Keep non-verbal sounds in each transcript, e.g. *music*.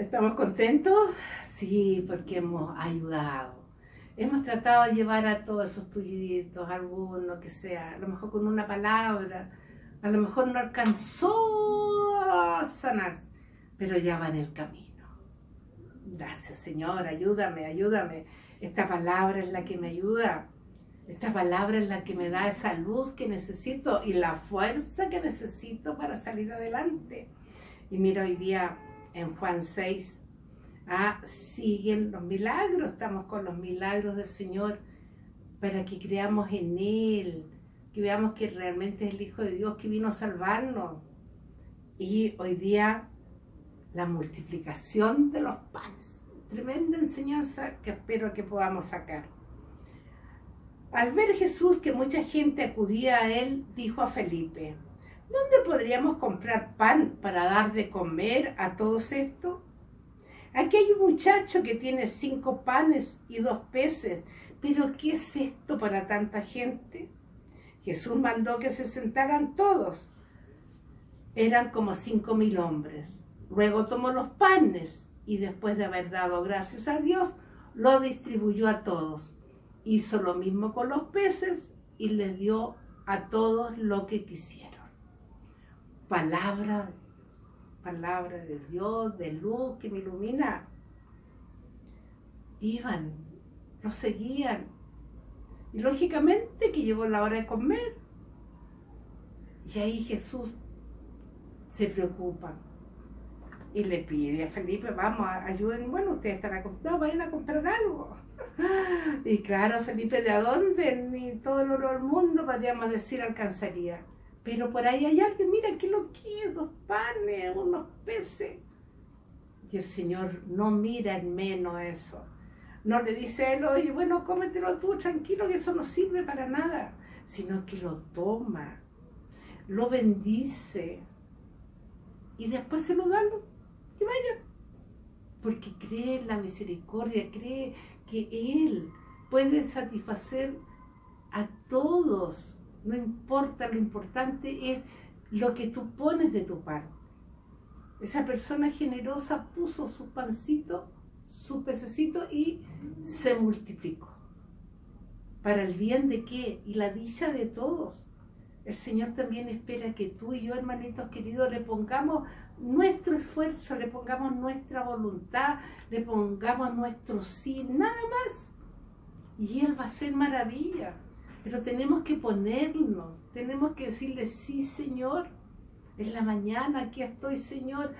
¿Estamos contentos? Sí, porque hemos ayudado. Hemos tratado de llevar a todos esos tulliditos, alguno que sea, a lo mejor con una palabra, a lo mejor no alcanzó a sanar, pero ya va en el camino. Gracias Señor, ayúdame, ayúdame. Esta palabra es la que me ayuda. Esta palabra es la que me da esa luz que necesito y la fuerza que necesito para salir adelante. Y mira, hoy día en Juan 6, ah, siguen los milagros, estamos con los milagros del Señor para que creamos en Él, que veamos que realmente es el Hijo de Dios que vino a salvarnos. Y hoy día la multiplicación de los panes, tremenda enseñanza que espero que podamos sacar. Al ver Jesús que mucha gente acudía a él, dijo a Felipe, ¿Dónde podríamos comprar pan para dar de comer a todos estos? Aquí hay un muchacho que tiene cinco panes y dos peces, pero ¿qué es esto para tanta gente? Jesús mandó que se sentaran todos. Eran como cinco mil hombres. Luego tomó los panes y después de haber dado gracias a Dios, lo distribuyó a todos. Hizo lo mismo con los peces y les dio a todos lo que quisieron palabra, palabra de Dios, de luz que me ilumina. Iban, lo seguían. Y lógicamente que llegó la hora de comer. Y ahí Jesús se preocupa y le pide a Felipe, vamos, ayuden, bueno, ustedes están a vayan a comprar algo. *laughs* Y claro, Felipe, ¿de dónde? Ni todo el oro del mundo, podríamos decir, alcanzaría. Pero por ahí hay alguien, mira, ¿qué lo quiere? Dos panes, unos peces. Y el Señor no mira en menos eso. No le dice a él, oye, bueno, cómetelo tú, tranquilo, que eso no sirve para nada. Sino que lo toma, lo bendice y después se lo da, que vaya. Porque cree en la misericordia, cree que Él puede satisfacer a todos no importa, lo importante es lo que tú pones de tu parte. Esa persona generosa puso su pancito, su pececito y se multiplicó. ¿Para el bien de qué? Y la dicha de todos. El Señor también espera que tú y yo, hermanitos queridos, le pongamos nuestro esfuerzo, le pongamos nuestra voluntad, le pongamos nuestro sí, nada más. Y Él va a hacer maravilla. Pero tenemos que ponernos, tenemos que decirle, sí Señor, en la mañana aquí estoy Señor,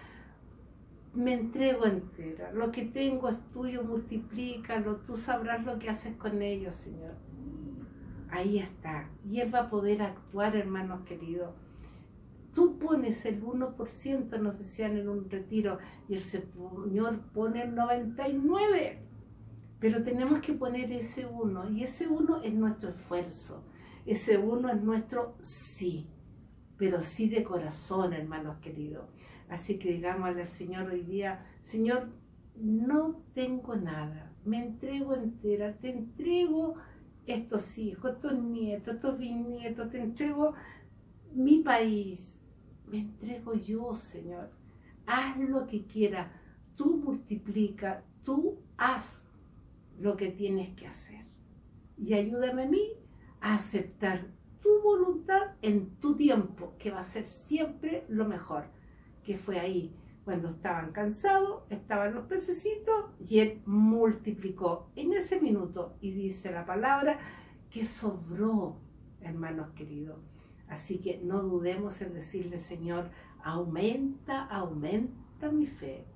me entrego entera, lo que tengo es tuyo, multiplícalo, tú sabrás lo que haces con ellos Señor. Ahí está, y Él va a poder actuar hermanos queridos. Tú pones el 1%, nos decían en un retiro, y el Señor pone el 99%. Pero tenemos que poner ese uno, y ese uno es nuestro esfuerzo, ese uno es nuestro sí, pero sí de corazón, hermanos queridos. Así que digámosle al Señor hoy día, Señor, no tengo nada, me entrego entera, te entrego estos hijos, estos nietos, estos bisnietos, te entrego mi país, me entrego yo, Señor. Haz lo que quieras, tú multiplica, tú haz lo que tienes que hacer. Y ayúdame a mí a aceptar tu voluntad en tu tiempo, que va a ser siempre lo mejor, que fue ahí. Cuando estaban cansados, estaban los pececitos y él multiplicó en ese minuto. Y dice la palabra que sobró, hermanos queridos. Así que no dudemos en decirle, Señor, aumenta, aumenta mi fe